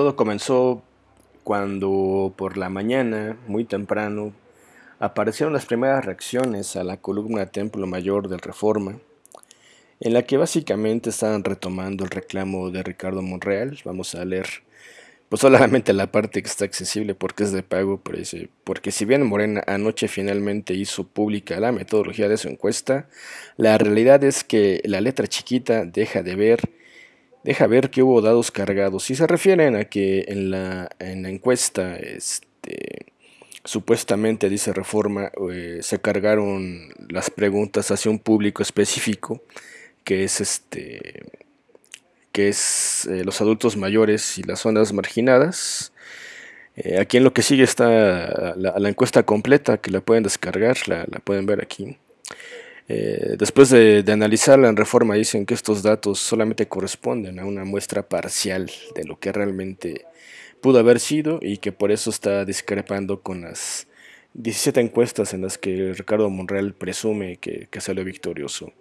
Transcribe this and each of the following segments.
todo comenzó cuando por la mañana, muy temprano, aparecieron las primeras reacciones a la columna Templo Mayor del Reforma, en la que básicamente estaban retomando el reclamo de Ricardo Monreal. Vamos a leer pues solamente la parte que está accesible porque es de pago, porque si bien Morena anoche finalmente hizo pública la metodología de su encuesta, la realidad es que la letra chiquita deja de ver, deja ver que hubo dados cargados. Si se refieren a que en la, en la encuesta, este, supuestamente dice Reforma, eh, se cargaron las preguntas hacia un público específico, que es este que es eh, los adultos mayores y las zonas marginadas. Eh, aquí en lo que sigue está la, encuesta completa que la pueden descargar, la, pueden ver aquí. Eh, después de, analizarla en reforma dicen que estos datos solamente corresponden a una muestra parcial de lo que realmente pudo haber sido y que por eso está discrepando con las 17 encuestas en las que Ricardo Monreal presume que, que salió victorioso.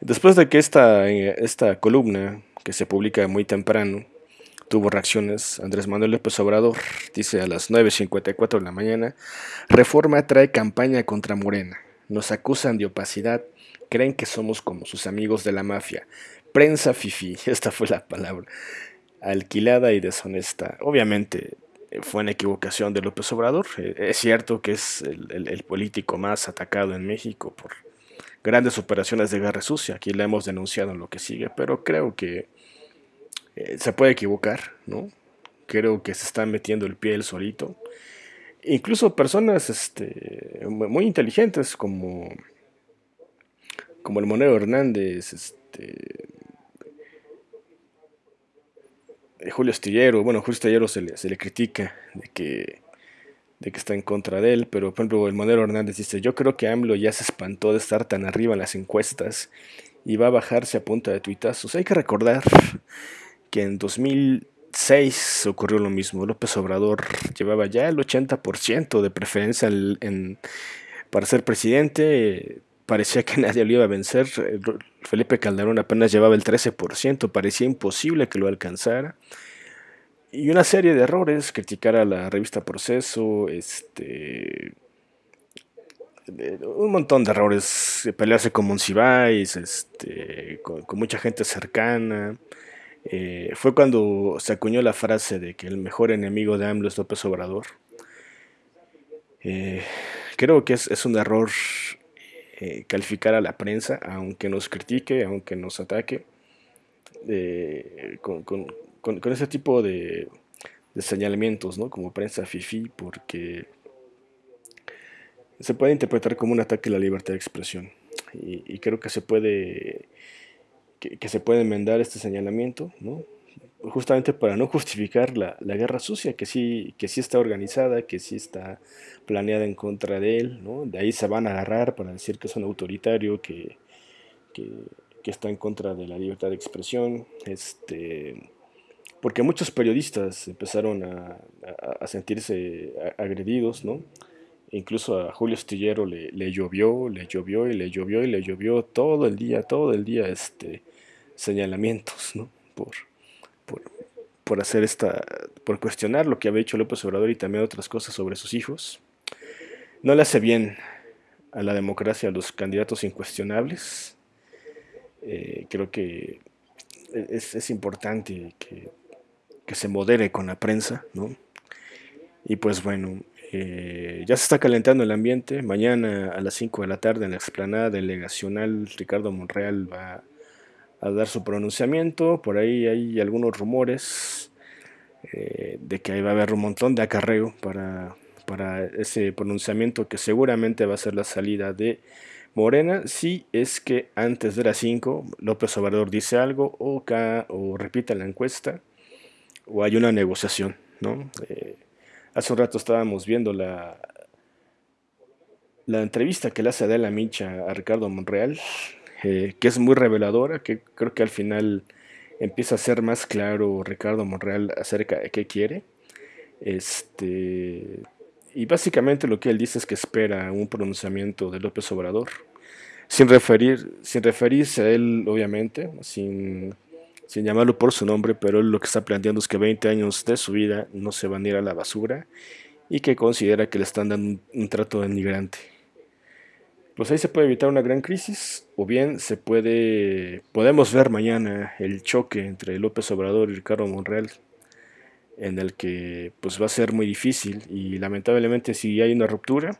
Después de que esta, esta columna que se publica muy temprano, tuvo reacciones. Andrés Manuel López Obrador dice a las 9.54 de la mañana, Reforma trae campaña contra Morena. Nos acusan de opacidad, creen que somos como sus amigos de la mafia. Prensa fifi, esta fue la palabra. Alquilada y deshonesta. Obviamente eh, fue una equivocación de López Obrador. Eh, es cierto que es el político más atacado en México por grandes operaciones de guerra sucia. Aquí la hemos denunciado en lo que sigue, pero creo que eh, se puede equivocar, ¿no? Creo que se está metiendo el pie el solito. Incluso personas este, muy inteligentes como, como el Monero Hernández, este, eh, Julio Astillero, bueno, Julio Astillero se le, se le critica de que, de que está en contra de él, pero por ejemplo el Monero Hernández dice, yo creo que AMLO ya se espantó de estar tan arriba en las encuestas y va a bajarse a punta de tuitazos. Hay que recordar que en 2006 ocurrió lo mismo. López Obrador llevaba ya el 80% de preferencia en, para ser presidente. Parecía que nadie lo iba a vencer. Felipe Calderón apenas llevaba el 13%. Parecía imposible que lo alcanzara. Y una serie de errores. Criticar a la revista Proceso. Este un montón de errores, pelearse con Monsiváis, este, con, mucha gente cercana, eh, fue cuando se acuñó la frase de que el mejor enemigo de AMLO es López Obrador. Eh, creo que es, un error eh, calificar a la prensa, aunque nos critique, aunque nos ataque, con, ese tipo de, señalamientos, ¿no? como prensa FIFI, porque se puede interpretar como un ataque a la libertad de expresión. y creo que se puede que, se puede enmendar este señalamiento, ¿no? justamente para no justificar la, guerra sucia, que sí, que sí está organizada, que sí está planeada en contra de él, ¿no? de ahí se van a agarrar para decir que es un autoritario, que, que, está en contra de la libertad de expresión, este, porque muchos periodistas empezaron a, a, sentirse agredidos, ¿no? Incluso a Julio Estillero le, llovió, le llovió y le llovió y le llovió todo el día, todo el día este, señalamientos, ¿no? Por, por, hacer esta, por cuestionar lo que había hecho López Obrador y también otras cosas sobre sus hijos. No le hace bien a la democracia a los candidatos incuestionables. Eh, creo que es, es importante que, que, se modere con la prensa, ¿no? Y pues bueno, ya se está calentando el ambiente. Mañana a las 5 de la tarde en la explanada delegacional Ricardo Monreal va a dar su pronunciamiento. Por ahí hay algunos rumores eh, de que ahí va a haber un montón de acarreo para, ese pronunciamiento que seguramente va a ser la salida de Morena si es que antes de las 5 López Obrador dice algo o, o repite la encuesta o hay una negociación. ¿no? Eh, hace un rato estábamos viendo la, la entrevista que le hace Adela Micha a Ricardo Monreal eh, que es muy reveladora, que creo que al final empieza a ser más claro Ricardo Monreal acerca de qué quiere. Este, y básicamente lo que él dice es que espera un pronunciamiento de López Obrador, sin, referir, sin referirse a él, obviamente, sin sin llamarlo por su nombre, pero él lo que está planteando es que 20 años de su vida no se van a ir a la basura y que considera que le están dando un, trato denigrante. Pues ahí se puede evitar una gran crisis, o bien se puede, podemos ver mañana el choque entre López Obrador y Ricardo Monreal, en el que pues va a ser muy difícil y lamentablemente si hay una ruptura,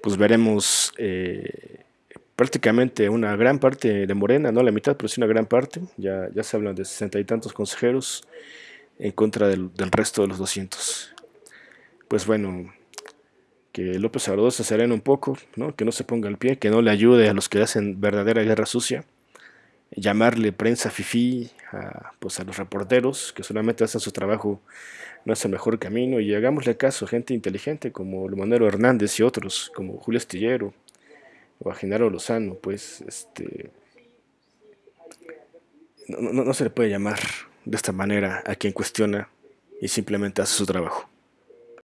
pues veremos eh, prácticamente una gran parte de Morena, no la mitad, pero sí una gran parte, ya, ya se hablan de sesenta y tantos consejeros en contra del, del resto de los 200 pues bueno, que López Obrador se serene un poco, ¿no? que no se ponga al pie, que no le ayude a los que hacen verdadera guerra sucia, llamarle prensa fifí a, pues a los reporteros que solamente hacen su trabajo no es el mejor camino. Y hagámosle caso a gente inteligente como Monero Hernández y otros, como Julio Astillero o a Genaro Lozano, pues este no, no se le puede llamar de esta manera a quien cuestiona y simplemente hace su trabajo.